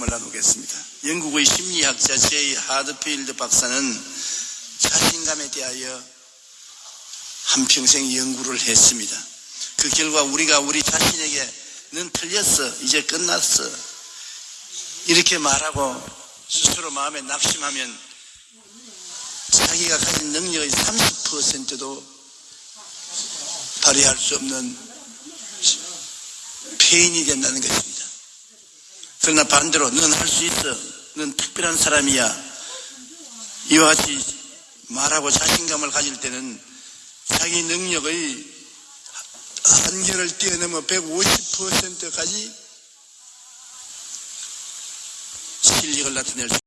말씀을 나누겠습니다. 영국의 심리학자 제이 하드필드 박사는 자신감에 대하여 한평생 연구를 했습니다. 그 결과 우리가 우리 자신에게 넌 틀렸어. 이제 끝났어. 이렇게 말하고 스스로 마음에 낙심하면 자기가 가진 능력의 30%도 발휘할 수 없는 폐인이 된다는 것입니다. 그러나 반대로 넌할수 있어. 넌 특별한 사람이야. 이와 같이 말하고 자신감을 가질 때는 자기 능력의 한계를 뛰어넘어 150%까지 실력을 나타낼 수